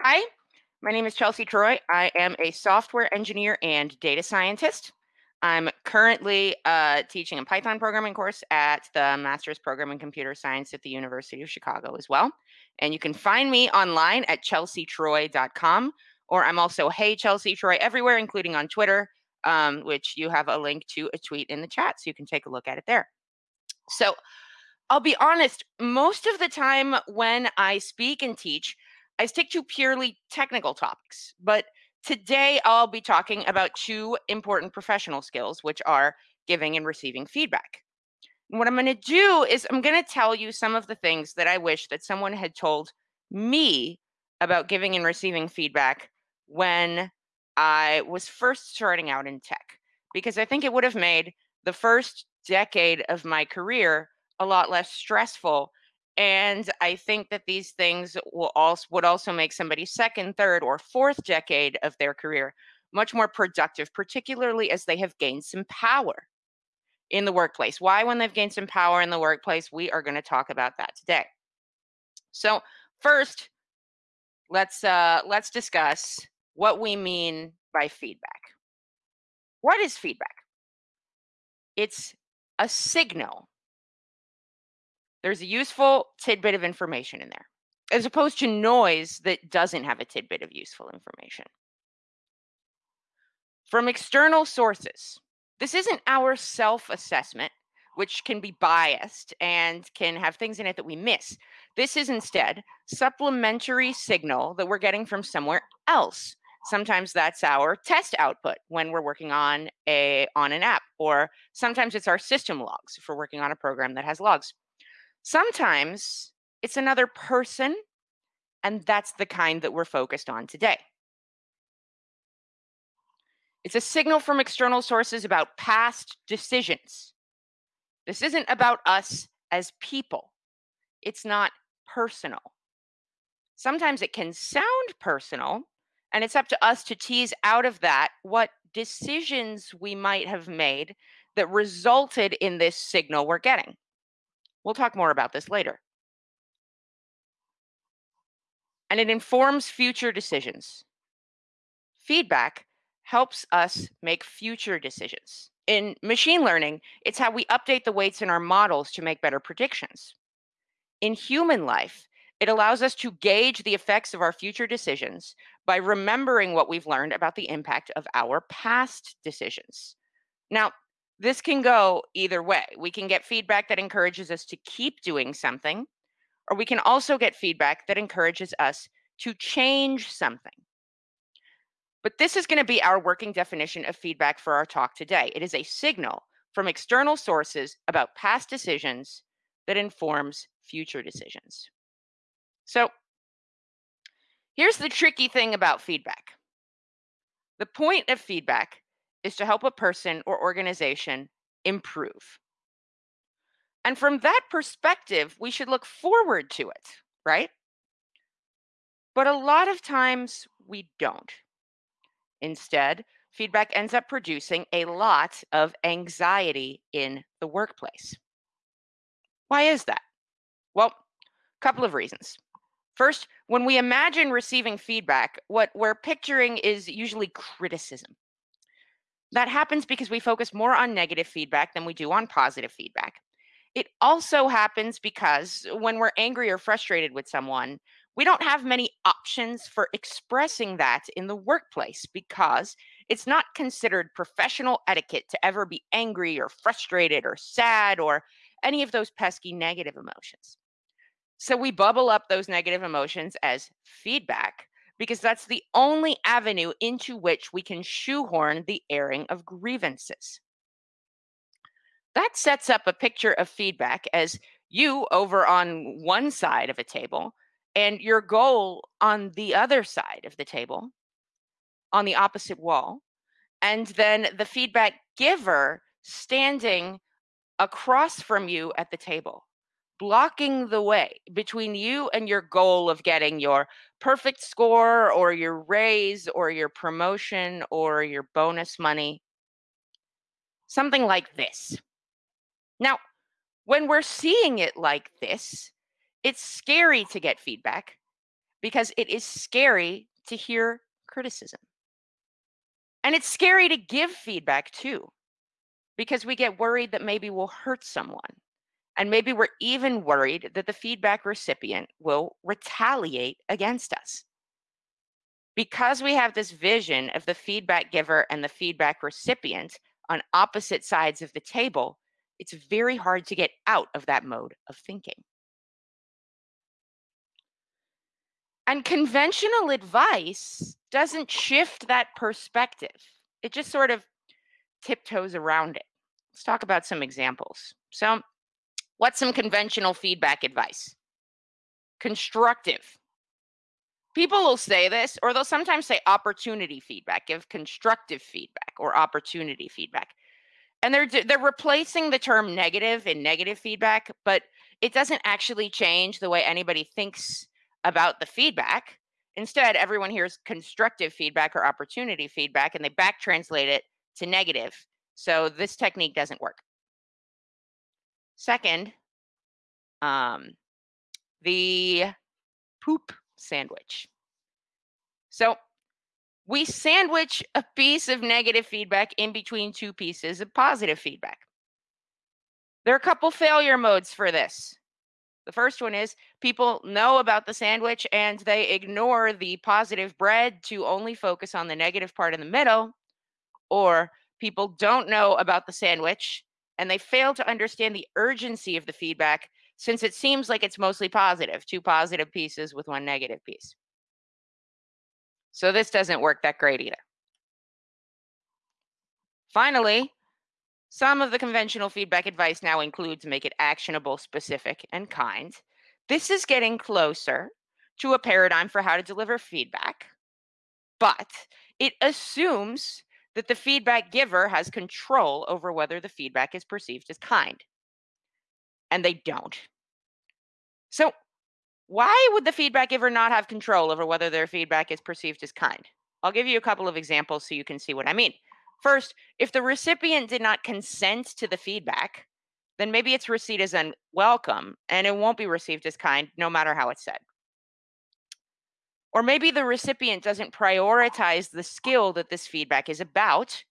Hi, my name is Chelsea Troy. I am a software engineer and data scientist. I'm currently uh, teaching a Python programming course at the Master's Program in Computer Science at the University of Chicago as well. And you can find me online at chelseatroy.com, or I'm also Hey Chelsea Troy everywhere, including on Twitter, um, which you have a link to a tweet in the chat, so you can take a look at it there. So I'll be honest, most of the time when I speak and teach, I stick to purely technical topics, but today I'll be talking about two important professional skills, which are giving and receiving feedback. what I'm going to do is I'm going to tell you some of the things that I wish that someone had told me about giving and receiving feedback when I was first starting out in tech, because I think it would have made the first decade of my career a lot less stressful and I think that these things will also would also make somebody's second, third, or fourth decade of their career much more productive, particularly as they have gained some power in the workplace. Why, when they've gained some power in the workplace, we are going to talk about that today. So, first, let's uh, let's discuss what we mean by feedback. What is feedback? It's a signal there's a useful tidbit of information in there, as opposed to noise that doesn't have a tidbit of useful information. From external sources, this isn't our self assessment, which can be biased and can have things in it that we miss. This is instead supplementary signal that we're getting from somewhere else. Sometimes that's our test output when we're working on a on an app, or sometimes it's our system logs if we're working on a program that has logs. Sometimes it's another person, and that's the kind that we're focused on today. It's a signal from external sources about past decisions. This isn't about us as people. It's not personal. Sometimes it can sound personal, and it's up to us to tease out of that what decisions we might have made that resulted in this signal we're getting. We'll talk more about this later. And it informs future decisions. Feedback helps us make future decisions. In machine learning, it's how we update the weights in our models to make better predictions. In human life, it allows us to gauge the effects of our future decisions by remembering what we've learned about the impact of our past decisions. Now, this can go either way. We can get feedback that encourages us to keep doing something, or we can also get feedback that encourages us to change something. But this is going to be our working definition of feedback for our talk today. It is a signal from external sources about past decisions that informs future decisions. So here's the tricky thing about feedback. The point of feedback is to help a person or organization improve. And from that perspective, we should look forward to it, right? But a lot of times we don't. Instead, feedback ends up producing a lot of anxiety in the workplace. Why is that? Well, a couple of reasons. First, when we imagine receiving feedback, what we're picturing is usually criticism. That happens because we focus more on negative feedback than we do on positive feedback. It also happens because when we're angry or frustrated with someone, we don't have many options for expressing that in the workplace because it's not considered professional etiquette to ever be angry or frustrated or sad or any of those pesky negative emotions. So we bubble up those negative emotions as feedback because that's the only avenue into which we can shoehorn the airing of grievances. That sets up a picture of feedback as you over on one side of a table and your goal on the other side of the table, on the opposite wall, and then the feedback giver standing across from you at the table blocking the way between you and your goal of getting your perfect score or your raise or your promotion or your bonus money. Something like this. Now, when we're seeing it like this, it's scary to get feedback because it is scary to hear criticism. And it's scary to give feedback too, because we get worried that maybe we'll hurt someone. And maybe we're even worried that the feedback recipient will retaliate against us. Because we have this vision of the feedback giver and the feedback recipient on opposite sides of the table, it's very hard to get out of that mode of thinking. And conventional advice doesn't shift that perspective. It just sort of tiptoes around it. Let's talk about some examples. So, what's some conventional feedback advice? Constructive. People will say this, or they'll sometimes say opportunity feedback, give constructive feedback or opportunity feedback. And they're they're replacing the term negative in negative feedback, but it doesn't actually change the way anybody thinks about the feedback. Instead, everyone hears constructive feedback or opportunity feedback and they back translate it to negative. So this technique doesn't work. Second, um, the poop sandwich. So we sandwich a piece of negative feedback in between two pieces of positive feedback. There are a couple failure modes for this. The first one is people know about the sandwich and they ignore the positive bread to only focus on the negative part in the middle. Or people don't know about the sandwich and they fail to understand the urgency of the feedback since it seems like it's mostly positive, two positive pieces with one negative piece. So this doesn't work that great either. Finally, some of the conventional feedback advice now includes make it actionable, specific, and kind. This is getting closer to a paradigm for how to deliver feedback, but it assumes that the feedback giver has control over whether the feedback is perceived as kind. And they don't. So why would the feedback giver not have control over whether their feedback is perceived as kind? I'll give you a couple of examples so you can see what I mean. First, if the recipient did not consent to the feedback, then maybe it's received as unwelcome and it won't be received as kind no matter how it's said. Or maybe the recipient doesn't prioritize the skill that this feedback is about.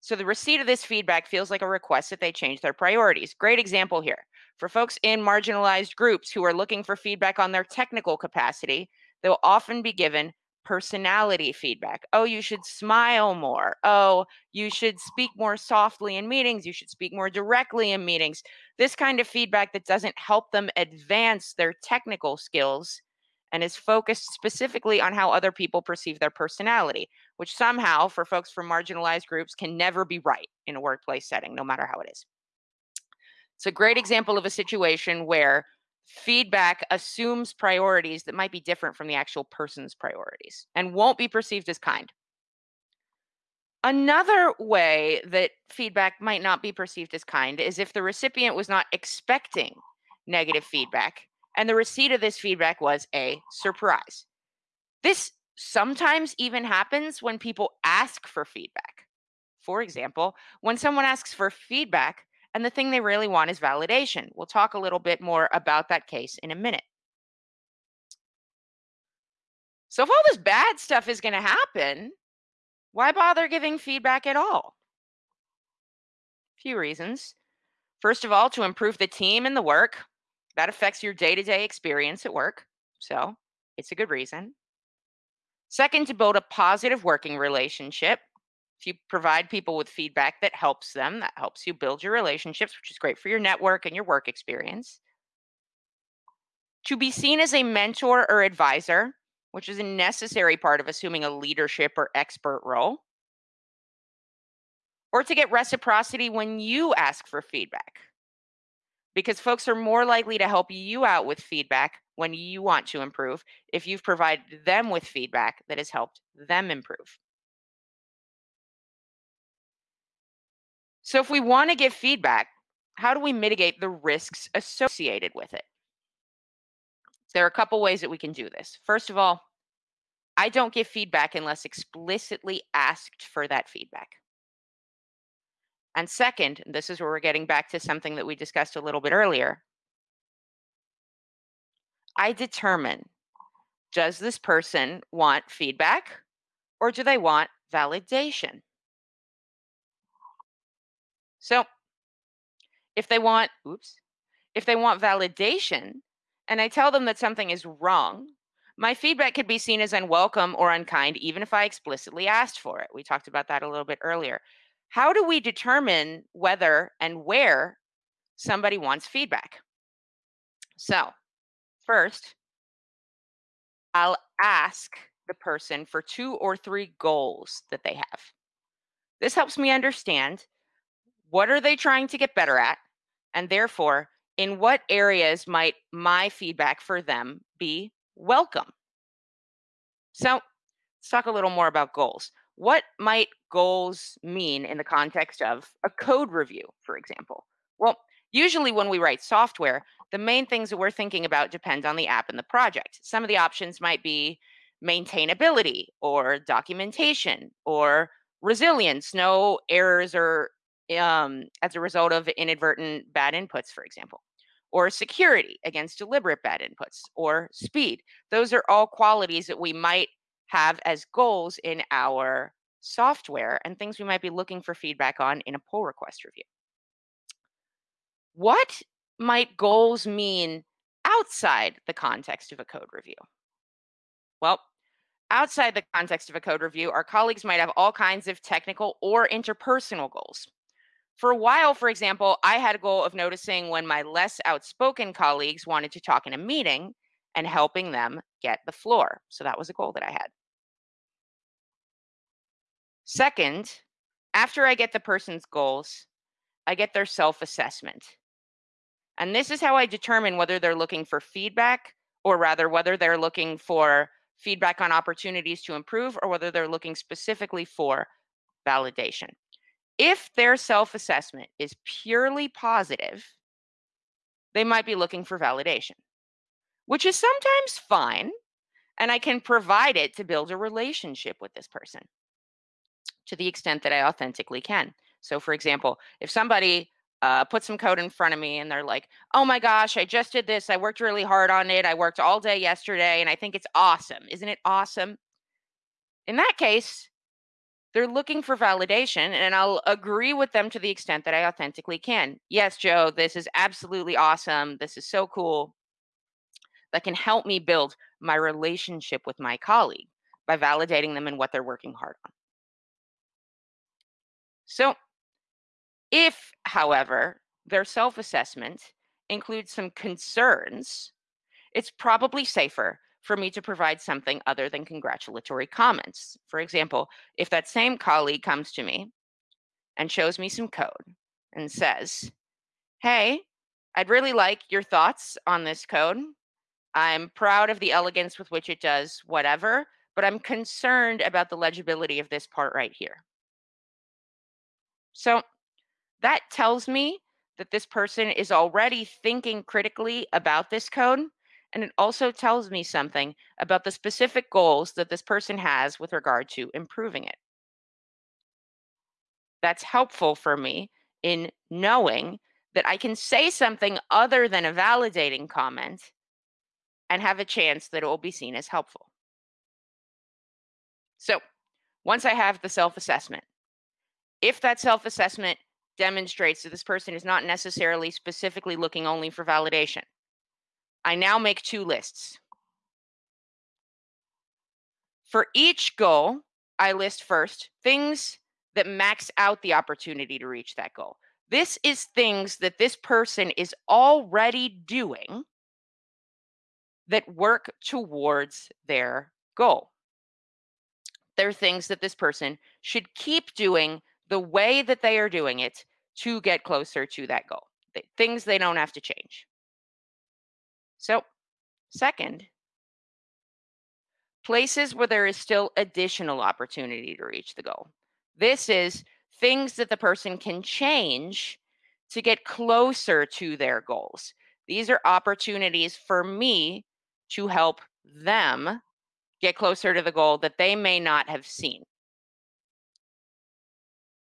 So the receipt of this feedback feels like a request that they change their priorities. Great example here. For folks in marginalized groups who are looking for feedback on their technical capacity, they'll often be given personality feedback. Oh, you should smile more. Oh, you should speak more softly in meetings. You should speak more directly in meetings. This kind of feedback that doesn't help them advance their technical skills and is focused specifically on how other people perceive their personality, which somehow, for folks from marginalized groups, can never be right in a workplace setting, no matter how it is. It's a great example of a situation where feedback assumes priorities that might be different from the actual person's priorities and won't be perceived as kind. Another way that feedback might not be perceived as kind is if the recipient was not expecting negative feedback and the receipt of this feedback was a surprise. This sometimes even happens when people ask for feedback. For example, when someone asks for feedback, and the thing they really want is validation. We'll talk a little bit more about that case in a minute. So if all this bad stuff is going to happen, why bother giving feedback at all? A few reasons. First of all, to improve the team and the work. That affects your day to day experience at work. So it's a good reason. Second, to build a positive working relationship. If you provide people with feedback that helps them, that helps you build your relationships, which is great for your network and your work experience. To be seen as a mentor or advisor, which is a necessary part of assuming a leadership or expert role. Or to get reciprocity when you ask for feedback. Because folks are more likely to help you out with feedback when you want to improve if you've provided them with feedback that has helped them improve. So if we want to give feedback, how do we mitigate the risks associated with it? There are a couple ways that we can do this. First of all, I don't give feedback unless explicitly asked for that feedback. And second, this is where we're getting back to something that we discussed a little bit earlier, I determine Does this person want feedback or do they want validation? So if they want, oops, if they want validation and I tell them that something is wrong, my feedback could be seen as unwelcome or unkind, even if I explicitly asked for it. We talked about that a little bit earlier. How do we determine whether and where somebody wants feedback? So, first, I'll ask the person for two or three goals that they have. This helps me understand what are they trying to get better at and therefore in what areas might my feedback for them be welcome? So let's talk a little more about goals. What might goals mean in the context of a code review, for example? Well, usually when we write software, the main things that we're thinking about depend on the app and the project. Some of the options might be maintainability or documentation or resilience, no errors or um, as a result of inadvertent bad inputs, for example, or security against deliberate bad inputs, or speed. Those are all qualities that we might have as goals in our software and things we might be looking for feedback on in a pull request review. What might goals mean outside the context of a code review? Well, outside the context of a code review, our colleagues might have all kinds of technical or interpersonal goals. For a while, for example, I had a goal of noticing when my less outspoken colleagues wanted to talk in a meeting and helping them get the floor. So that was a goal that I had. Second, after I get the person's goals, I get their self assessment. And this is how I determine whether they're looking for feedback or rather whether they're looking for feedback on opportunities to improve or whether they're looking specifically for validation. If their self assessment is purely positive, they might be looking for validation, which is sometimes fine. And I can provide it to build a relationship with this person to the extent that I authentically can. So, for example, if somebody uh, some code in front of me and they're like, oh my gosh, I just did this. I worked really hard on it. I worked all day yesterday and I think it's awesome. Isn't it awesome? In that case, they're looking for validation and I'll agree with them to the extent that I authentically can. Yes, Joe, this is absolutely awesome. This is so cool. That can help me build my relationship with my colleague by validating them and what they're working hard on. So, if, however, their self assessment includes some concerns, it's probably safer for me to provide something other than congratulatory comments. For example, if that same colleague comes to me and shows me some code and says, Hey, I'd really like your thoughts on this code. I'm proud of the elegance with which it does whatever, but I'm concerned about the legibility of this part right here. So that tells me that this person is already thinking critically about this code and it also tells me something about the specific goals that this person has with regard to improving it. That's helpful for me in knowing that I can say something other than a validating comment and have a chance that it will be seen as helpful. So once I have the self assessment, if that self assessment demonstrates that this person is not necessarily specifically looking only for validation, I now make two lists. For each goal, I list first things that max out the opportunity to reach that goal. This is things that this person is already doing that work towards their goal. They're things that this person should keep doing the way that they are doing it to get closer to that goal. Things they don't have to change. So, second, places where there is still additional opportunity to reach the goal. This is things that the person can change to get closer to their goals. These are opportunities for me to help them get closer to the goal that they may not have seen.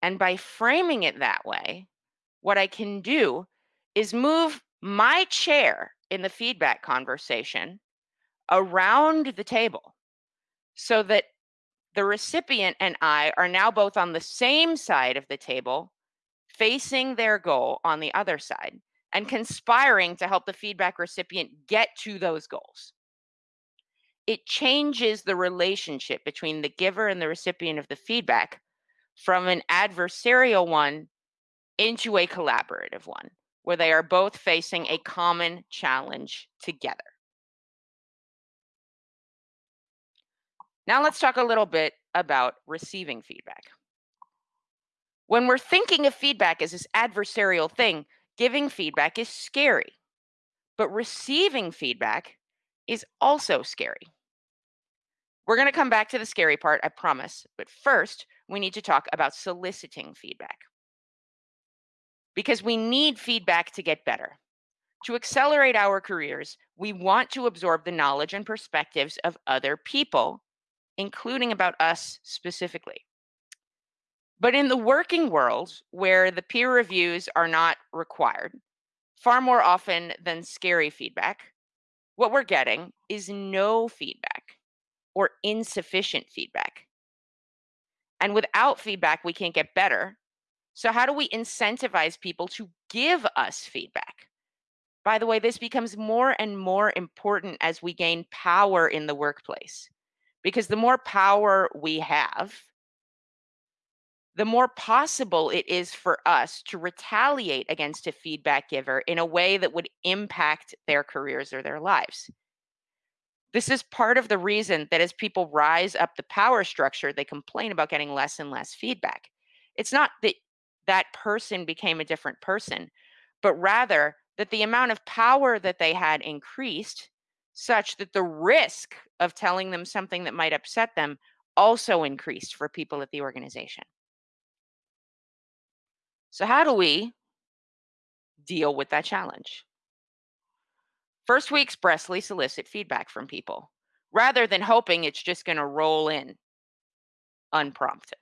And by framing it that way, what I can do is move my chair in the feedback conversation around the table so that the recipient and I are now both on the same side of the table, facing their goal on the other side, and conspiring to help the feedback recipient get to those goals. It changes the relationship between the giver and the recipient of the feedback from an adversarial one into a collaborative one, where they are both facing a common challenge together. Now let's talk a little bit about receiving feedback. When we're thinking of feedback as this adversarial thing, giving feedback is scary, but receiving feedback is also scary. We're going to come back to the scary part, I promise. But first, we need to talk about soliciting feedback. Because we need feedback to get better. To accelerate our careers, we want to absorb the knowledge and perspectives of other people including about us specifically. But in the working world, where the peer reviews are not required, far more often than scary feedback, what we're getting is no feedback or insufficient feedback. And without feedback, we can't get better. So, how do we incentivize people to give us feedback? By the way, this becomes more and more important as we gain power in the workplace because the more power we have, the more possible it is for us to retaliate against a feedback giver in a way that would impact their careers or their lives. This is part of the reason that as people rise up the power structure, they complain about getting less and less feedback. It's not that that person became a different person, but rather that the amount of power that they had increased such that the risk of telling them something that might upset them also increased for people at the organization. So, how do we deal with that challenge? First, we expressly solicit feedback from people rather than hoping it's just going to roll in unprompted.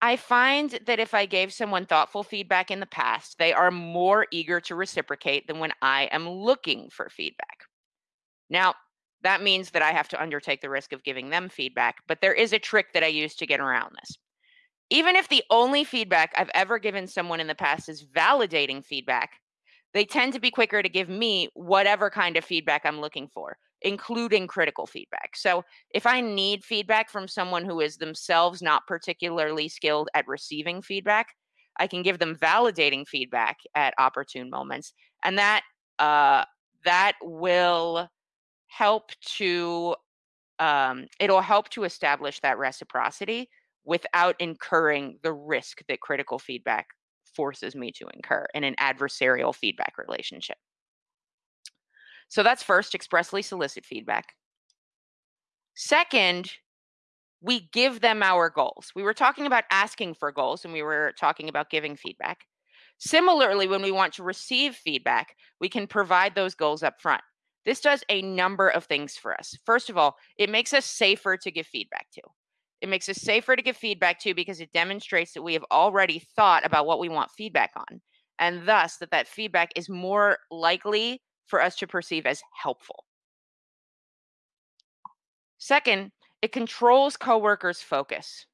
I find that if I gave someone thoughtful feedback in the past, they are more eager to reciprocate than when I am looking for feedback. Now, that means that I have to undertake the risk of giving them feedback, but there is a trick that I use to get around this. Even if the only feedback I've ever given someone in the past is validating feedback, they tend to be quicker to give me whatever kind of feedback I'm looking for including critical feedback. So if I need feedback from someone who is themselves not particularly skilled at receiving feedback, I can give them validating feedback at opportune moments, and that uh, that will help to um, it'll help to establish that reciprocity without incurring the risk that critical feedback forces me to incur in an adversarial feedback relationship. So that's first, expressly solicit feedback. Second, we give them our goals. We were talking about asking for goals and we were talking about giving feedback. Similarly, when we want to receive feedback, we can provide those goals up front. This does a number of things for us. First of all, it makes us safer to give feedback to. It makes us safer to give feedback to because it demonstrates that we have already thought about what we want feedback on, and thus that that feedback is more likely for us to perceive as helpful. Second, it controls coworkers' focus.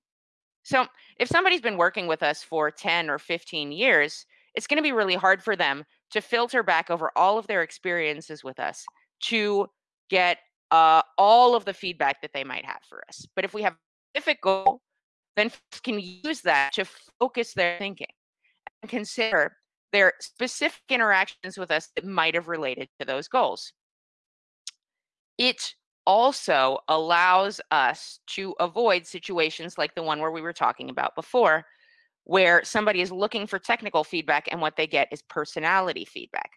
So, if somebody's been working with us for 10 or 15 years, it's going to be really hard for them to filter back over all of their experiences with us to get uh, all of the feedback that they might have for us. But if we have specific goal, then can use that to focus their thinking and consider their specific interactions with us that might have related to those goals. It also allows us to avoid situations like the one where we were talking about before, where somebody is looking for technical feedback and what they get is personality feedback.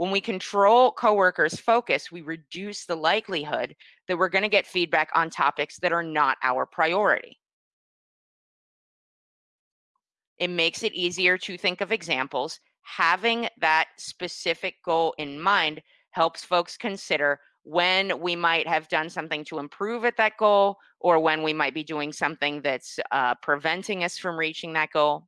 When we control coworkers' focus, we reduce the likelihood that we're going to get feedback on topics that are not our priority. It makes it easier to think of examples. Having that specific goal in mind helps folks consider when we might have done something to improve at that goal or when we might be doing something that's uh, preventing us from reaching that goal.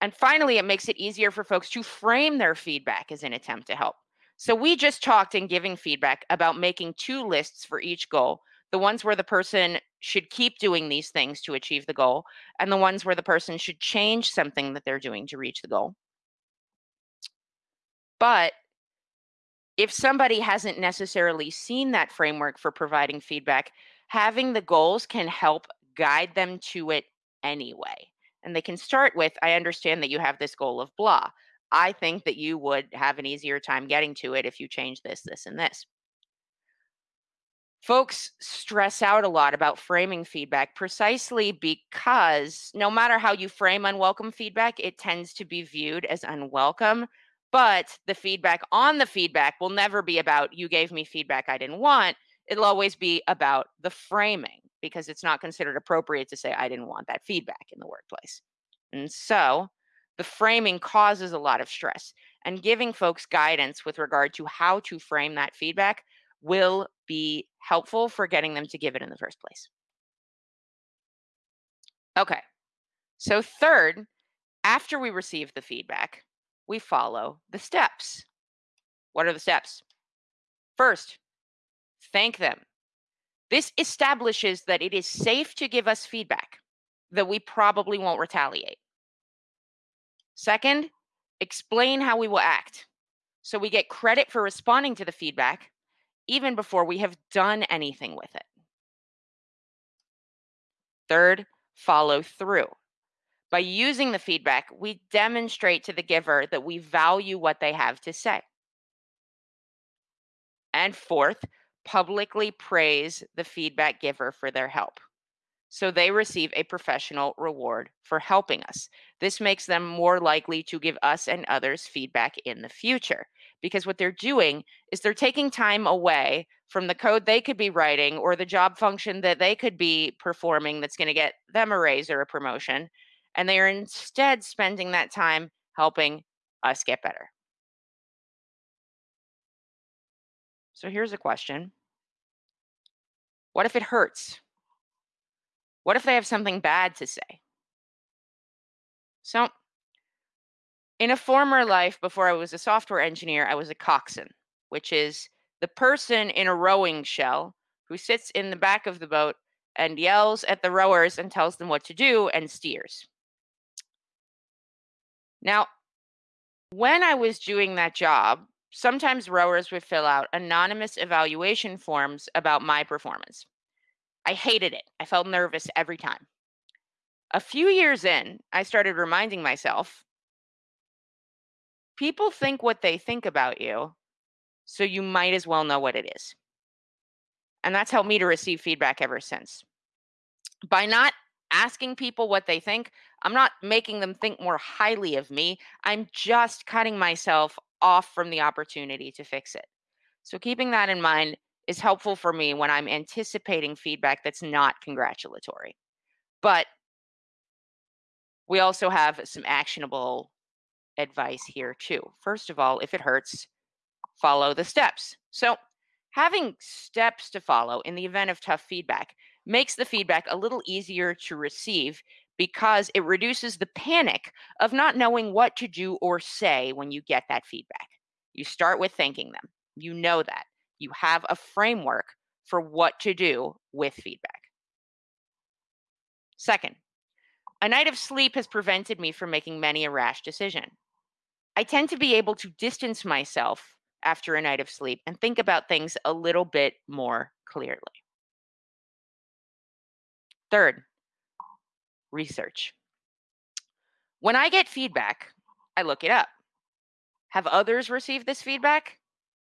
And finally, it makes it easier for folks to frame their feedback as an attempt to help. So we just talked in giving feedback about making two lists for each goal the ones where the person should keep doing these things to achieve the goal, and the ones where the person should change something that they're doing to reach the goal. But if somebody hasn't necessarily seen that framework for providing feedback, having the goals can help guide them to it anyway. And they can start with I understand that you have this goal of blah. I think that you would have an easier time getting to it if you change this, this, and this. Folks stress out a lot about framing feedback precisely because no matter how you frame unwelcome feedback, it tends to be viewed as unwelcome. But the feedback on the feedback will never be about you gave me feedback I didn't want. It'll always be about the framing because it's not considered appropriate to say I didn't want that feedback in the workplace. And so the framing causes a lot of stress. And giving folks guidance with regard to how to frame that feedback will be helpful for getting them to give it in the first place. Okay. So, third, after we receive the feedback, we follow the steps. What are the steps? First, thank them. This establishes that it is safe to give us feedback, that we probably won't retaliate. Second, explain how we will act. So we get credit for responding to the feedback even before we have done anything with it. Third, follow through. By using the feedback, we demonstrate to the giver that we value what they have to say. And fourth, publicly praise the feedback giver for their help so they receive a professional reward for helping us. This makes them more likely to give us and others feedback in the future because what they're doing is they're taking time away from the code they could be writing or the job function that they could be performing that's going to get them a raise or a promotion. And they are instead spending that time helping us get better. So here's a question What if it hurts? What if they have something bad to say? So, in a former life before I was a software engineer, I was a coxswain, which is the person in a rowing shell who sits in the back of the boat and yells at the rowers and tells them what to do and steers. Now, when I was doing that job, sometimes rowers would fill out anonymous evaluation forms about my performance. I hated it. I felt nervous every time. A few years in, I started reminding myself people think what they think about you, so you might as well know what it is. And that's helped me to receive feedback ever since. By not asking people what they think, I'm not making them think more highly of me. I'm just cutting myself off from the opportunity to fix it. So, keeping that in mind, is helpful for me when I'm anticipating feedback that's not congratulatory. But we also have some actionable advice here too. First of all, if it hurts, follow the steps. So, having steps to follow in the event of tough feedback makes the feedback a little easier to receive because it reduces the panic of not knowing what to do or say when you get that feedback. You start with thanking them. You know that you have a framework for what to do with feedback. Second, a night of sleep has prevented me from making many a rash decision. I tend to be able to distance myself after a night of sleep and think about things a little bit more clearly. Third, research. When I get feedback, I look it up. Have others received this feedback?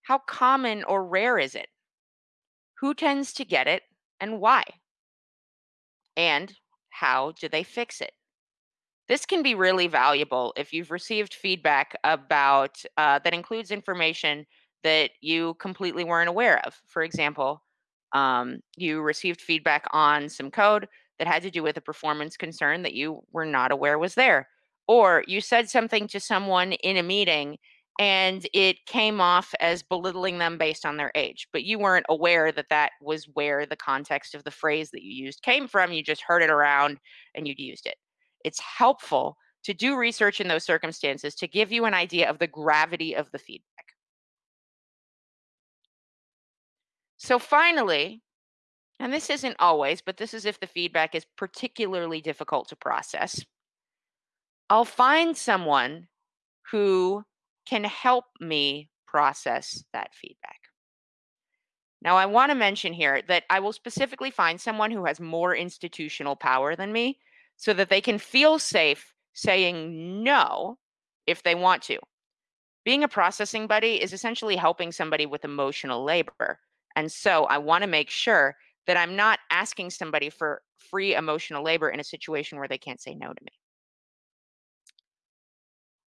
How common or rare is it? Who tends to get it and why? And how do they fix it? This can be really valuable if you've received feedback about uh, that includes information that you completely weren't aware of. For example, um, you received feedback on some code that had to do with a performance concern that you were not aware was there. Or you said something to someone in a meeting and it came off as belittling them based on their age but you weren't aware that that was where the context of the phrase that you used came from you just heard it around and you'd used it it's helpful to do research in those circumstances to give you an idea of the gravity of the feedback So finally, and this isn't always, but this is if the feedback is particularly difficult to process, I'll find someone who can help me process that feedback. Now, I want to mention here that I will specifically find someone who has more institutional power than me so that they can feel safe saying no if they want to. Being a processing buddy is essentially helping somebody with emotional labor. And so I want to make sure that I'm not asking somebody for free emotional labor in a situation where they can't say no to me.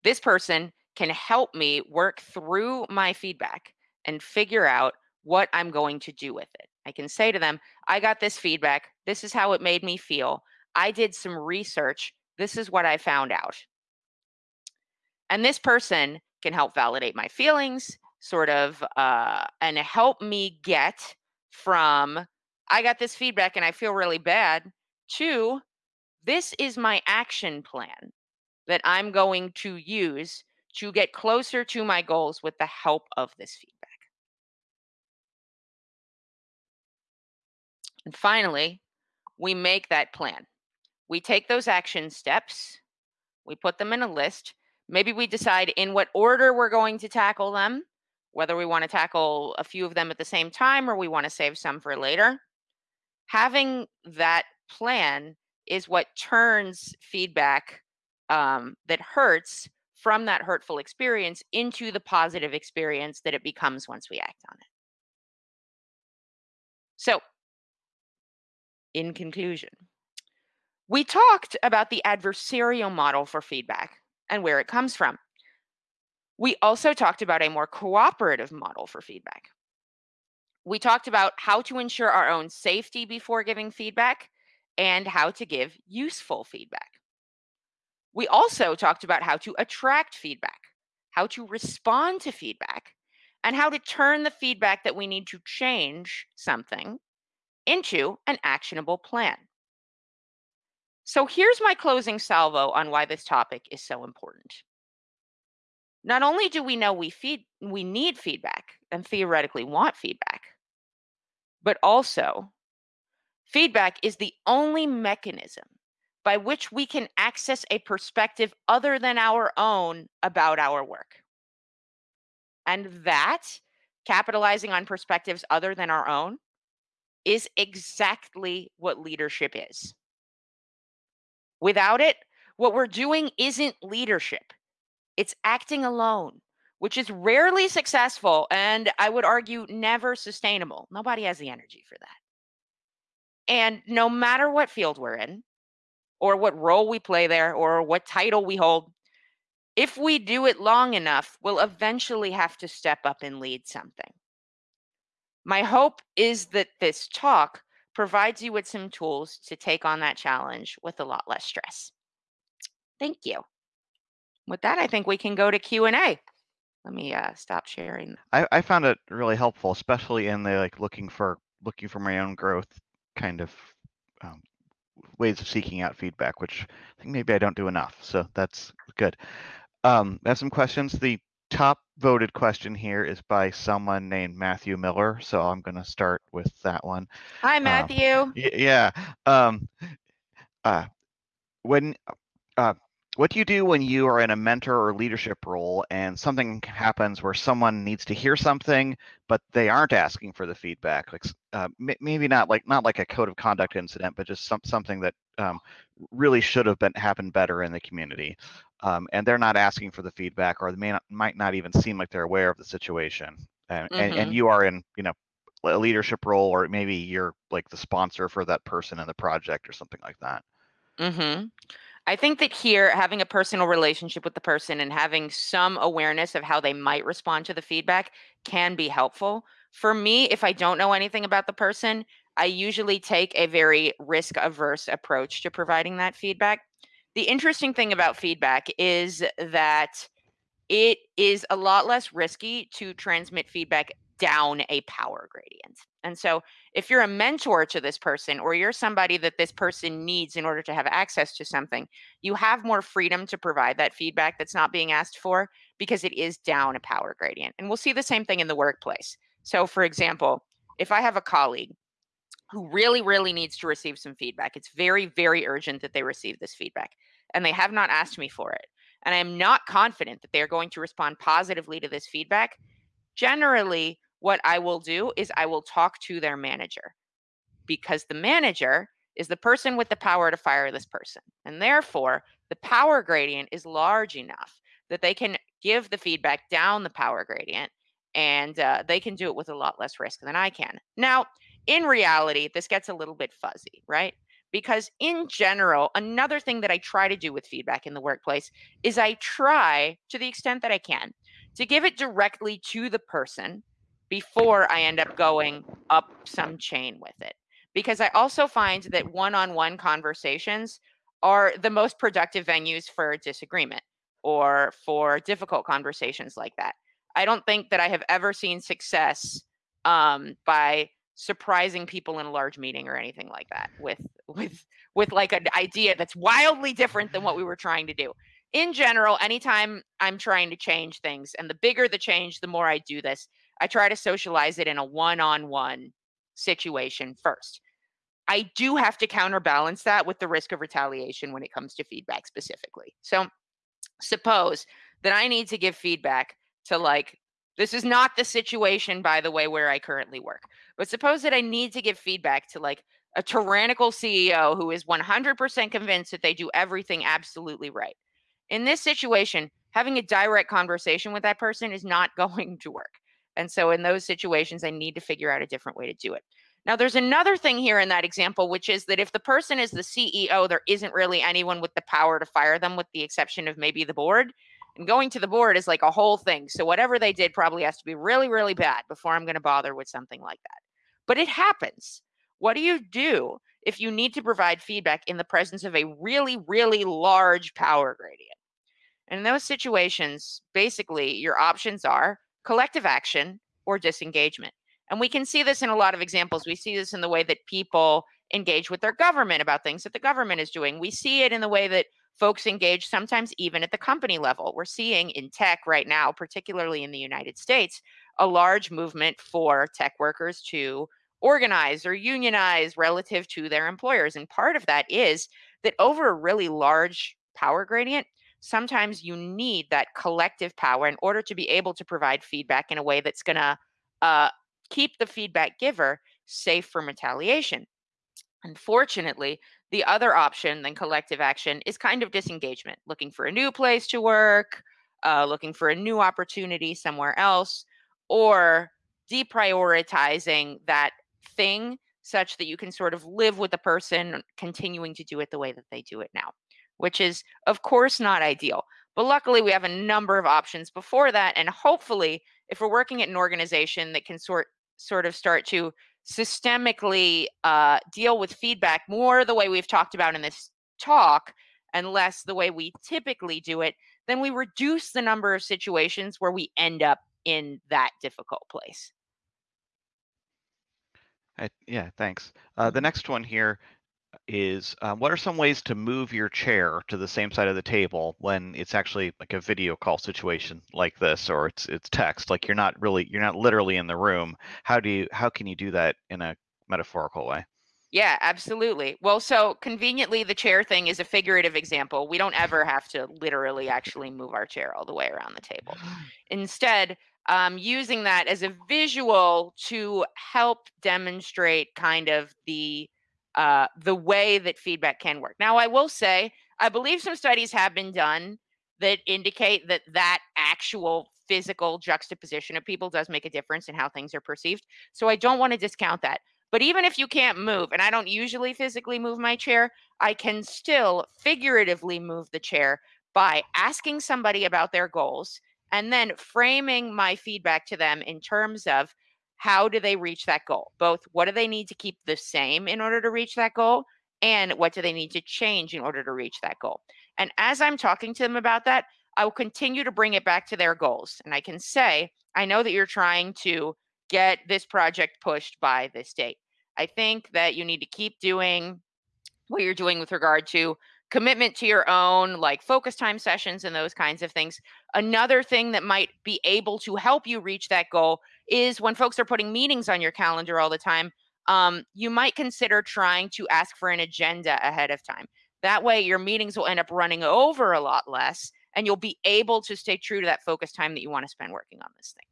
This person can help me work through my feedback and figure out what I'm going to do with it. I can say to them, I got this feedback. This is how it made me feel. I did some research. This is what I found out. And this person can help validate my feelings, sort of, uh, and help me get from, I got this feedback and I feel really bad, to, this is my action plan that I'm going to use to get closer to my goals with the help of this feedback. And finally, we make that plan. We take those action steps, we put them in a list. Maybe we decide in what order we're going to tackle them, whether we want to tackle a few of them at the same time or we want to save some for later. Having that plan is what turns feedback um, that hurts from that hurtful experience into the positive experience that it becomes once we act on it. So, in conclusion, we talked about the adversarial model for feedback and where it comes from. We also talked about a more cooperative model for feedback. We talked about how to ensure our own safety before giving feedback and how to give useful feedback. We also talked about how to attract feedback, how to respond to feedback, and how to turn the feedback that we need to change something into an actionable plan. So here's my closing salvo on why this topic is so important. Not only do we know we feed we need feedback and theoretically want feedback, but also feedback is the only mechanism by which we can access a perspective other than our own about our work. And that, capitalizing on perspectives other than our own, is exactly what leadership is. Without it, what we're doing isn't leadership, it's acting alone, which is rarely successful and I would argue never sustainable. Nobody has the energy for that. And no matter what field we're in, or what role we play there, or what title we hold, if we do it long enough, we'll eventually have to step up and lead something. My hope is that this talk provides you with some tools to take on that challenge with a lot less stress. Thank you. With that, I think we can go to Q&A. Let me uh, stop sharing. I, I found it really helpful, especially in the like looking for looking for my own growth kind of um, ways of seeking out feedback, which I think maybe I don't do enough. So that's good. Um, I have some questions. The top voted question here is by someone named Matthew Miller. So I'm going to start with that one. Hi, um, Matthew. Um, yeah. Um, uh, when uh, what do you do when you are in a mentor or leadership role and something happens where someone needs to hear something but they aren't asking for the feedback like uh, maybe not like not like a code of conduct incident but just some, something that um, really should have been happened better in the community um, and they're not asking for the feedback or they may not, might not even seem like they're aware of the situation and, mm-hmm. and, and mm-hmm. you are in you know a leadership role or maybe you're like the sponsor for that person in the project or something like that mm-hmm. I think that here, having a personal relationship with the person and having some awareness of how they might respond to the feedback can be helpful. For me, if I don't know anything about the person, I usually take a very risk averse approach to providing that feedback. The interesting thing about feedback is that it is a lot less risky to transmit feedback down a power gradient. And so, if you're a mentor to this person or you're somebody that this person needs in order to have access to something, you have more freedom to provide that feedback that's not being asked for because it is down a power gradient. And we'll see the same thing in the workplace. So, for example, if I have a colleague who really, really needs to receive some feedback, it's very, very urgent that they receive this feedback, and they have not asked me for it, and I am not confident that they are going to respond positively to this feedback, generally, what I will do is I will talk to their manager because the manager is the person with the power to fire this person. And therefore, the power gradient is large enough that they can give the feedback down the power gradient and uh, they can do it with a lot less risk than I can. Now, in reality, this gets a little bit fuzzy, right? Because in general, another thing that I try to do with feedback in the workplace is I try, to the extent that I can, to give it directly to the person before I end up going up some chain with it. Because I also find that one on one conversations are the most productive venues for disagreement or for difficult conversations like that. I don't think that I have ever seen success um, by surprising people in a large meeting or anything like that with with with like an idea that's wildly different than what we were trying to do in general anytime i'm trying to change things and the bigger the change the more i do this i try to socialize it in a one-on-one situation first i do have to counterbalance that with the risk of retaliation when it comes to feedback specifically so suppose that i need to give feedback to like this is not the situation, by the way, where I currently work. But suppose that I need to give feedback to like a tyrannical CEO who is 100% convinced that they do everything absolutely right. In this situation, having a direct conversation with that person is not going to work. And so in those situations, I need to figure out a different way to do it. Now, there's another thing here in that example, which is that if the person is the CEO, there isn't really anyone with the power to fire them, with the exception of maybe the board. And going to the board is like a whole thing. So whatever they did probably has to be really, really bad before I'm going to bother with something like that. But it happens. What do you do if you need to provide feedback in the presence of a really, really large power gradient? And in those situations, basically, your options are collective action or disengagement. And we can see this in a lot of examples. We see this in the way that people engage with their government about things that the government is doing. We see it in the way that folks engage sometimes even at the company level. We're seeing in tech right now, particularly in the United States, a large movement for tech workers to organize or unionize relative to their employers. And part of that is that over a really large power gradient, sometimes you need that collective power in order to be able to provide feedback in a way that's going to uh, keep the feedback giver safe from retaliation. Unfortunately, the other option than collective action is kind of disengagement, looking for a new place to work, uh, looking for a new opportunity somewhere else, or deprioritizing that thing such that you can sort of live with the person continuing to do it the way that they do it now, which is, of course, not ideal. But luckily, we have a number of options before that. And hopefully, if we're working at an organization that can sort sort of start to systemically uh, deal with feedback more the way we've talked about in this talk and less the way we typically do it, then we reduce the number of situations where we end up in that difficult place. I, yeah, thanks. Uh, the mm-hmm. next one here is um, what are some ways to move your chair to the same side of the table when it's actually like a video call situation like this or it's it's text? Like you're not really you're not literally in the room. How do you how can you do that in a metaphorical way? Yeah absolutely. Well so conveniently the chair thing is a figurative example. We don't ever have to literally actually move our chair all the way around the table. Instead um, using that as a visual to help demonstrate kind of the uh, the way that feedback can work. Now, I will say, I believe some studies have been done that indicate that that actual physical juxtaposition of people does make a difference in how things are perceived. So I don't want to discount that. But even if you can't move, and I don't usually physically move my chair, I can still figuratively move the chair by asking somebody about their goals and then framing my feedback to them in terms of how do they reach that goal? Both what do they need to keep the same in order to reach that goal? And what do they need to change in order to reach that goal? And as I'm talking to them about that, I will continue to bring it back to their goals. And I can say, I know that you're trying to get this project pushed by this date. I think that you need to keep doing what you're doing with regard to commitment to your own like focus time sessions and those kinds of things. Another thing that might be able to help you reach that goal is when folks are putting meetings on your calendar all the time, um, you might consider trying to ask for an agenda ahead of time. That way, your meetings will end up running over a lot less, and you'll be able to stay true to that focus time that you want to spend working on this thing.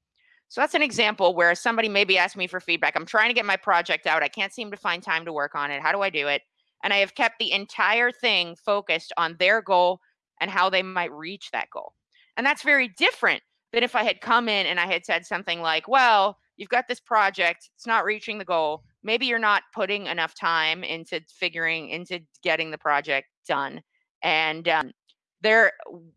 So that's an example where somebody maybe asked me for feedback. I'm trying to get my project out. I can't seem to find time to work on it. How do I do it? And I have kept the entire thing focused on their goal and how they might reach that goal. And that's very different than if I had come in and I had said something like, well, you've got this project, it's not reaching the goal. Maybe you're not putting enough time into figuring into getting the project done. And um, there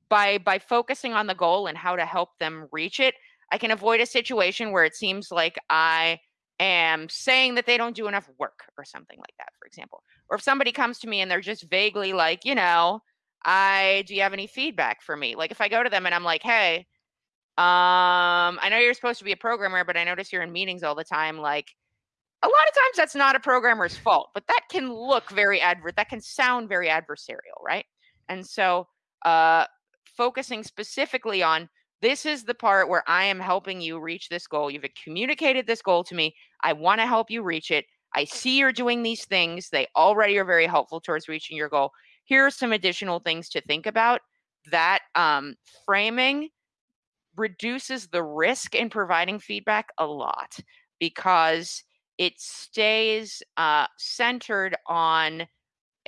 by by focusing on the goal and how to help them reach it, I can avoid a situation where it seems like I am saying that they don't do enough work or something like that, for example. Or if somebody comes to me and they're just vaguely like, you know, I do you have any feedback for me? Like if I go to them and I'm like, hey, um, I know you're supposed to be a programmer, but I notice you're in meetings all the time. Like a lot of times that's not a programmer's fault, but that can look very adver that can sound very adversarial, right? And so uh focusing specifically on this is the part where I am helping you reach this goal. You've communicated this goal to me. I want to help you reach it. I see you're doing these things. They already are very helpful towards reaching your goal. Here are some additional things to think about. That um, framing reduces the risk in providing feedback a lot because it stays uh, centered on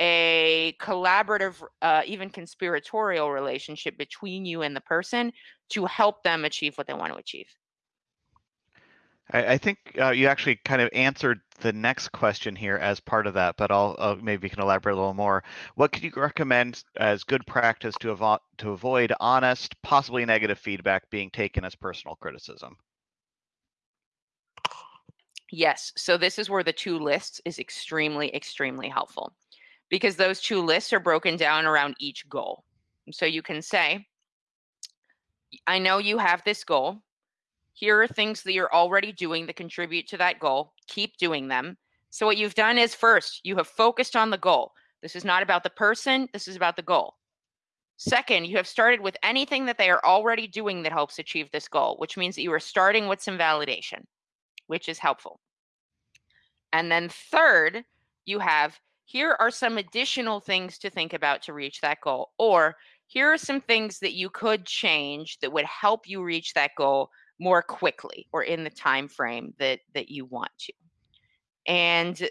a collaborative, uh, even conspiratorial relationship between you and the person to help them achieve what they want to achieve. I, I think uh, you actually kind of answered the next question here as part of that, but I'll uh, maybe you can elaborate a little more. What could you recommend as good practice to, avo to avoid honest, possibly negative feedback being taken as personal criticism? Yes, so this is where the two lists is extremely, extremely helpful because those two lists are broken down around each goal. So you can say, I know you have this goal. Here are things that you're already doing that contribute to that goal. Keep doing them. So, what you've done is first, you have focused on the goal. This is not about the person, this is about the goal. Second, you have started with anything that they are already doing that helps achieve this goal, which means that you are starting with some validation, which is helpful. And then third, you have here are some additional things to think about to reach that goal, or here are some things that you could change that would help you reach that goal more quickly or in the time frame that that you want to. And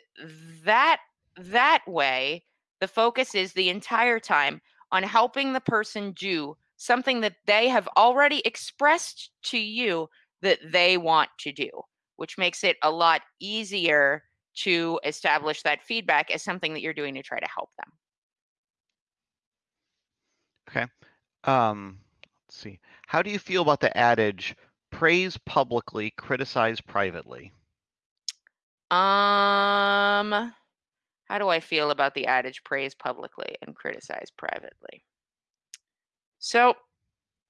that that way the focus is the entire time on helping the person do something that they have already expressed to you that they want to do which makes it a lot easier to establish that feedback as something that you're doing to try to help them Okay. Um, let's see. How do you feel about the adage praise publicly, criticize privately? Um, how do I feel about the adage praise publicly and criticize privately? So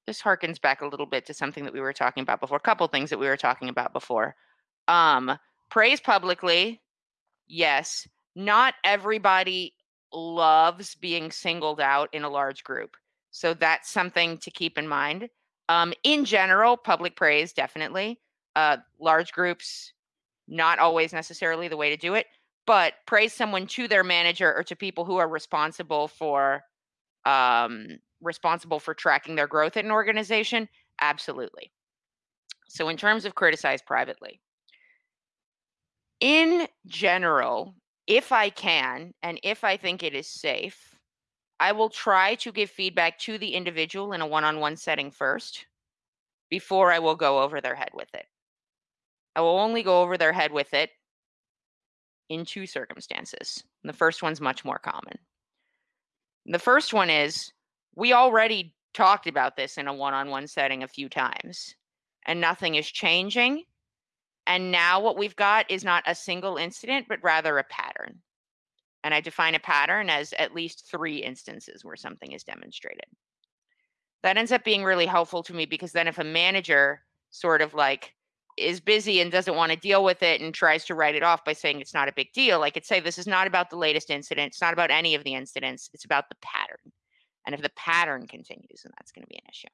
this harkens back a little bit to something that we were talking about before, a couple things that we were talking about before. Um, praise publicly, yes. Not everybody loves being singled out in a large group. So that's something to keep in mind. Um, in general, public praise, definitely. Uh, large groups, not always necessarily the way to do it, but praise someone to their manager or to people who are responsible for um, responsible for tracking their growth at an organization, absolutely. So, in terms of criticize privately, in general, if I can and if I think it is safe, I will try to give feedback to the individual in a one on one setting first before I will go over their head with it. I will only go over their head with it in two circumstances. And the first one's much more common. The first one is we already talked about this in a one on one setting a few times, and nothing is changing. And now what we've got is not a single incident, but rather a pattern. And I define a pattern as at least three instances where something is demonstrated. That ends up being really helpful to me because then if a manager sort of like is busy and doesn't want to deal with it and tries to write it off by saying it's not a big deal, I could say this is not about the latest incident. It's not about any of the incidents. It's about the pattern. And if the pattern continues, then that's going to be an issue.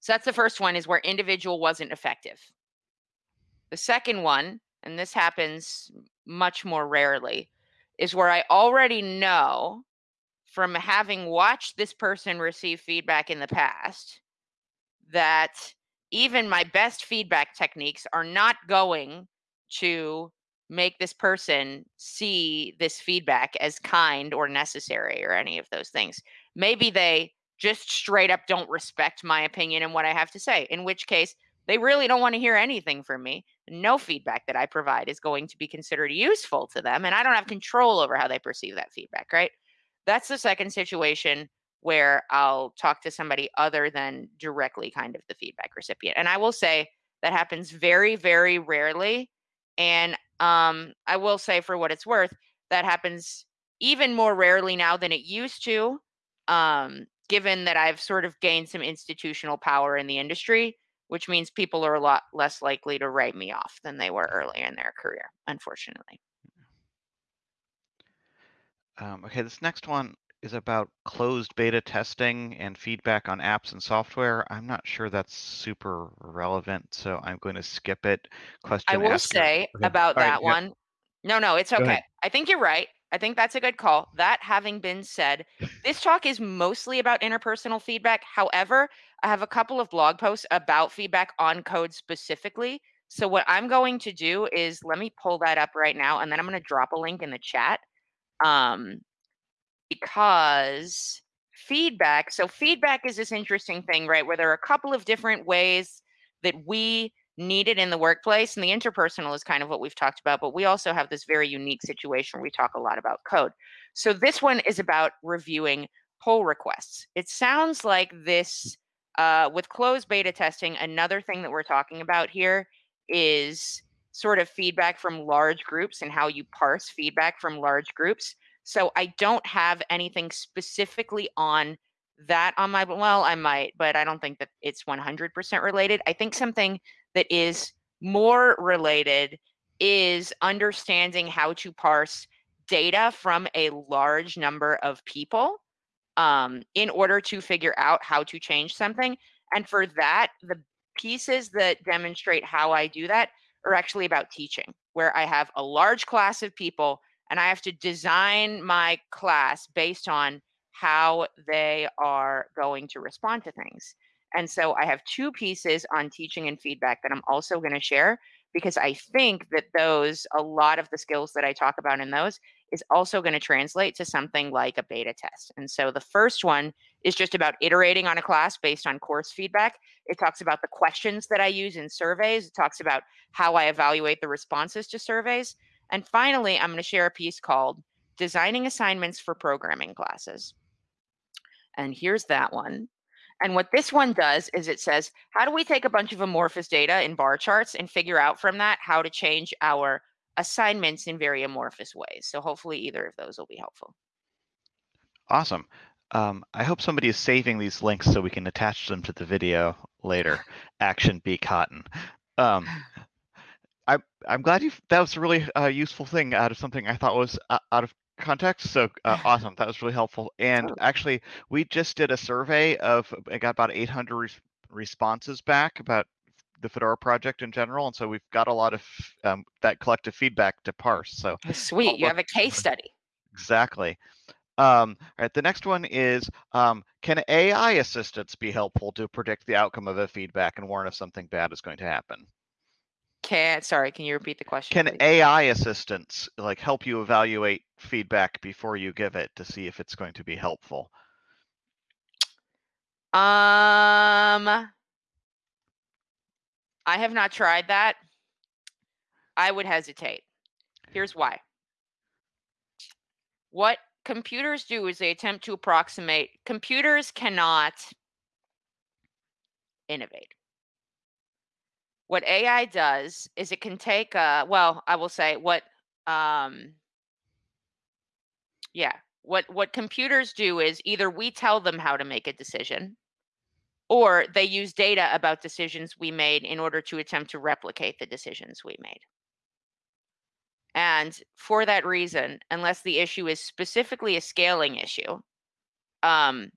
So that's the first one is where individual wasn't effective. The second one, and this happens much more rarely, is where I already know from having watched this person receive feedback in the past that even my best feedback techniques are not going to make this person see this feedback as kind or necessary or any of those things. Maybe they just straight up don't respect my opinion and what I have to say, in which case they really don't want to hear anything from me. No feedback that I provide is going to be considered useful to them, and I don't have control over how they perceive that feedback, right? That's the second situation where I'll talk to somebody other than directly kind of the feedback recipient. And I will say that happens very, very rarely. And um, I will say, for what it's worth, that happens even more rarely now than it used to, um, given that I've sort of gained some institutional power in the industry, which means people are a lot less likely to write me off than they were earlier in their career, unfortunately. Um, okay, this next one is about closed beta testing and feedback on apps and software. I'm not sure that's super relevant, so I'm going to skip it. Question I will say Okay. about All right, that yeah. one. No, no, it's okay. I think you're right. I think that's a good call. That having been said, this talk is mostly about interpersonal feedback. However, I have a couple of blog posts about feedback on code specifically. So what I'm going to do is let me pull that up right now and then I'm going to drop a link in the chat. Um because feedback, so feedback is this interesting thing, right? Where there are a couple of different ways that we need it in the workplace and the interpersonal is kind of what we've talked about but we also have this very unique situation where we talk a lot about code. So this one is about reviewing pull requests. It sounds like this uh, with closed beta testing another thing that we're talking about here is sort of feedback from large groups and how you parse feedback from large groups. So i don't have anything specifically on that on my well i might but i don't think that it's 100% related. I think something that is more related is understanding how to parse data from a large number of people um, in order to figure out how to change something. And for that, the pieces that demonstrate how I do that are actually about teaching, where I have a large class of people and I have to design my class based on how they are going to respond to things. And so I have two pieces on teaching and feedback that I'm also going to share because I think that those, a lot of the skills that I talk about in those, is also going to translate to something like a beta test. And so the first one is just about iterating on a class based on course feedback. It talks about the questions that I use in surveys, it talks about how I evaluate the responses to surveys. And finally, I'm going to share a piece called Designing Assignments for Programming Classes. And here's that one. And what this one does is it says, how do we take a bunch of amorphous data in bar charts and figure out from that how to change our assignments in very amorphous ways? So hopefully either of those will be helpful. Awesome. Um, I hope somebody is saving these links so we can attach them to the video later. Action be cotton. Um, I, I'm glad you. That was a really uh, useful thing out of something I thought was uh, out of context. So uh, awesome. That was really helpful. And Oh. actually, we just did a survey of. I got about 800 res- responses back about the Fedora project in general, and so we've got a lot of um, that collective feedback to parse. So Sweet. You have a case study. Exactly. Um, all right, the next one is, um, can AI assistance be helpful to predict the outcome of a feedback and warn if something bad is going to happen? Can sorry, can you repeat the question? Can please? AI assistants like help you evaluate feedback before you give it to see if it's going to be helpful? Um, I have not tried that. I would hesitate. Here's why. What computers do is they attempt to approximate. Computers cannot innovate. What AI does is it can take uh well, I will say what um yeah, what what computers do is either we tell them how to make a decision or they use data about decisions we made in order to attempt to replicate the decisions we made. And for that reason, unless the issue is specifically a scaling issue, um,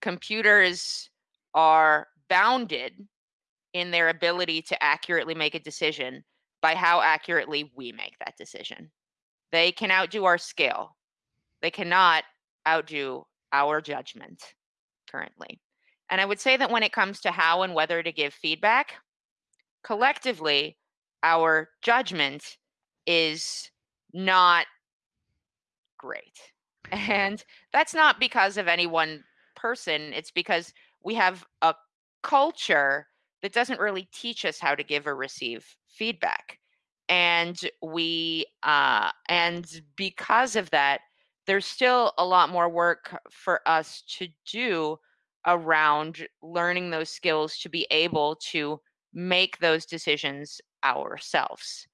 computers are bounded in their ability to accurately make a decision by how accurately we make that decision. They can outdo our skill. They cannot outdo our judgment currently. And I would say that when it comes to how and whether to give feedback, collectively, our judgment is not great. And that's not because of any one person, it's because we have a culture that doesn't really teach us how to give or receive feedback. And we, uh, and because of that, there's still a lot more work for us to do around learning those skills to be able to make those decisions ourselves.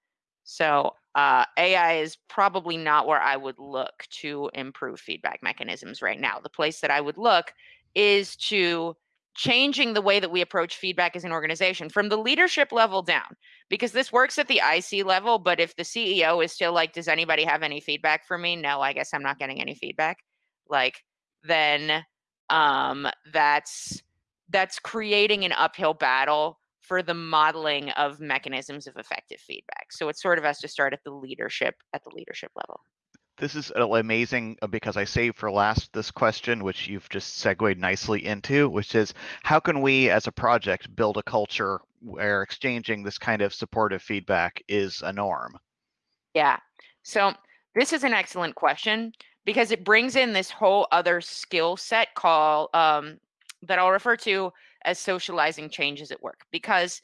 So uh, AI is probably not where I would look to improve feedback mechanisms right now. The place that I would look is to changing the way that we approach feedback as an organization from the leadership level down because this works at the IC level but if the CEO is still like does anybody have any feedback for me? No I guess I'm not getting any feedback. Like then um that's that's creating an uphill battle for the modeling of mechanisms of effective feedback. So it sort of has to start at the leadership at the leadership level this is amazing uh, because I saved for last this question, which you've just segued nicely into, which is how can we as a project build a culture where exchanging this kind of supportive feedback is a norm? Yeah. So this is an excellent question because it brings in this whole other skill set call um, that I'll refer to as socializing changes at work. Because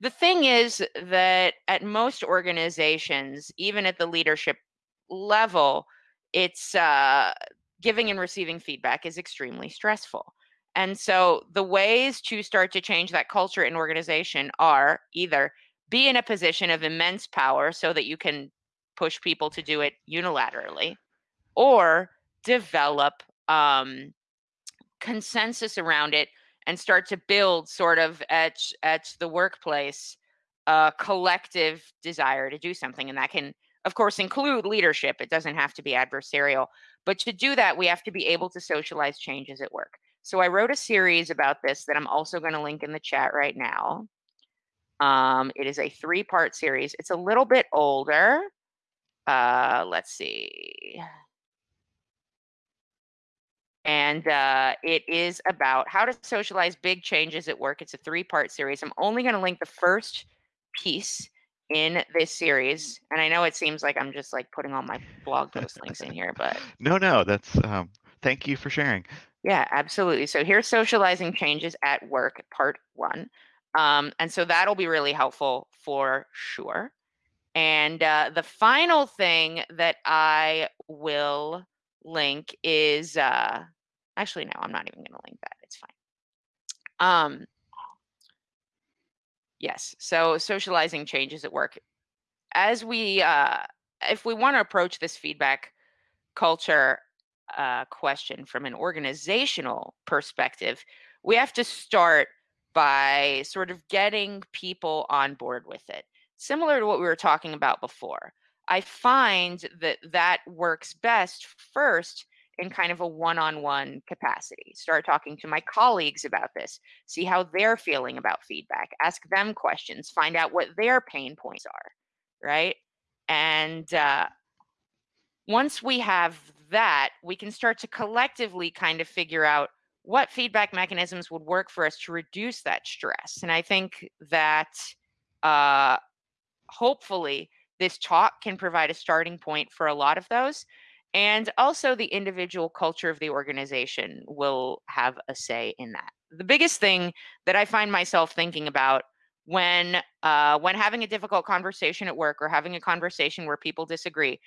the thing is that at most organizations, even at the leadership level, it's uh, giving and receiving feedback is extremely stressful. And so the ways to start to change that culture in organization are either be in a position of immense power so that you can push people to do it unilaterally, or develop um, consensus around it and start to build sort of at at the workplace a collective desire to do something and that can of course, include leadership. It doesn't have to be adversarial. But to do that, we have to be able to socialize changes at work. So I wrote a series about this that I'm also going to link in the chat right now. Um, it is a three part series. It's a little bit older. Uh, let's see. And uh, it is about how to socialize big changes at work. It's a three part series. I'm only going to link the first piece in this series and i know it seems like i'm just like putting all my blog post links in here but no no that's um thank you for sharing. Yeah absolutely so here's socializing changes at work part one um, and so that'll be really helpful for sure and uh, the final thing that i will link is uh, actually no i'm not even going to link that it's fine um, Yes. So socializing changes at work. As we, uh, if we want to approach this feedback culture uh, question from an organizational perspective, we have to start by sort of getting people on board with it. Similar to what we were talking about before. I find that that works best first in kind of a one-on-one capacity start talking to my colleagues about this see how they're feeling about feedback ask them questions find out what their pain points are right? And uh, once we have that we can start to collectively kind of figure out what feedback mechanisms would work for us to reduce that stress. And i think that uh, hopefully this talk can provide a starting point for a lot of those and also, the individual culture of the organization will have a say in that. The biggest thing that I find myself thinking about when uh, when having a difficult conversation at work or having a conversation where people disagree,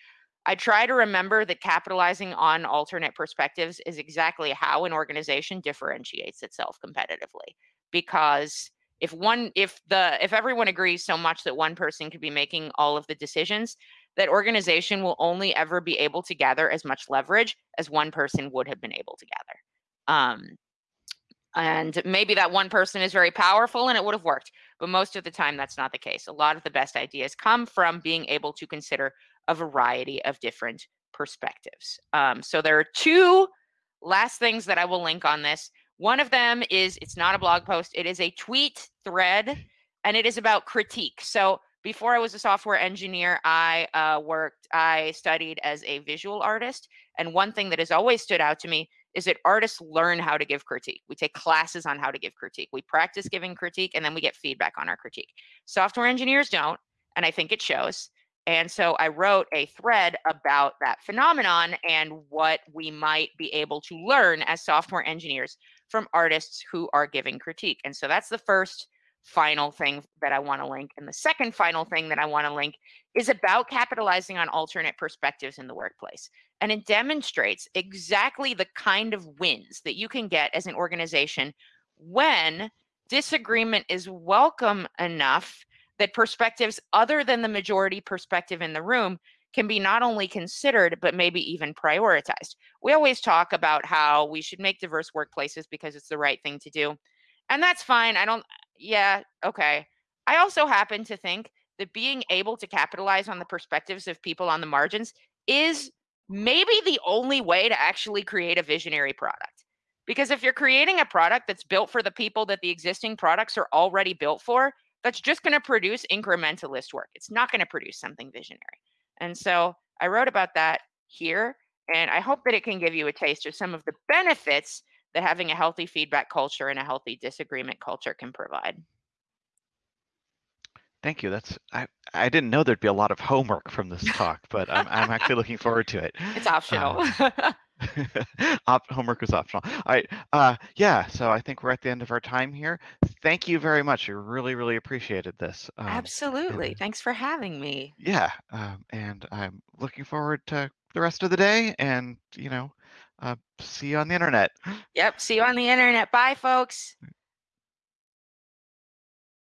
I try to remember that capitalizing on alternate perspectives is exactly how an organization differentiates itself competitively. Because if one if the if everyone agrees so much that one person could be making all of the decisions, that organization will only ever be able to gather as much leverage as one person would have been able to gather. Um, And maybe that one person is very powerful and it would have worked, but most of the time that's not the case. A lot of the best ideas come from being able to consider a variety of different perspectives. Um, so there are two last things that I will link on this. One of them is it's not a blog post, it is a tweet thread, and it is about critique. So before I was a software engineer, I uh, worked, I studied as a visual artist. And one thing that has always stood out to me is that artists learn how to give critique. We take classes on how to give critique. We practice giving critique and then we get feedback on our critique. Software engineers don't, and I think it shows. And so I wrote a thread about that phenomenon and what we might be able to learn as software engineers from artists who are giving critique. And so that's the first final thing that I want to link. And the second final thing that I want to link is about capitalizing on alternate perspectives in the workplace. And it demonstrates exactly the kind of wins that you can get as an organization when disagreement is welcome enough that perspectives other than the majority perspective in the room can be not only considered, but maybe even prioritized. We always talk about how we should make diverse workplaces because it's the right thing to do. And that's fine. I don't, yeah, okay. I also happen to think that being able to capitalize on the perspectives of people on the margins is maybe the only way to actually create a visionary product. Because if you're creating a product that's built for the people that the existing products are already built for, that's just going to produce incrementalist work. It's not going to produce something visionary. And so I wrote about that here, and I hope that it can give you a taste of some of the benefits that having a healthy feedback culture and a healthy disagreement culture can provide. Thank you. That's I, I didn't know there'd be a lot of homework from this talk, but I'm, I'm actually looking forward to it. It's optional. Um, Op- homework is optional. All right. Uh, yeah. So I think we're at the end of our time here. Thank you very much. I really, really appreciated this. Um, Absolutely. And, Thanks for having me. Yeah. Um, and I'm looking forward to the rest of the day. And you know, uh, see you on the internet. Yep. See you on the internet. Bye, folks.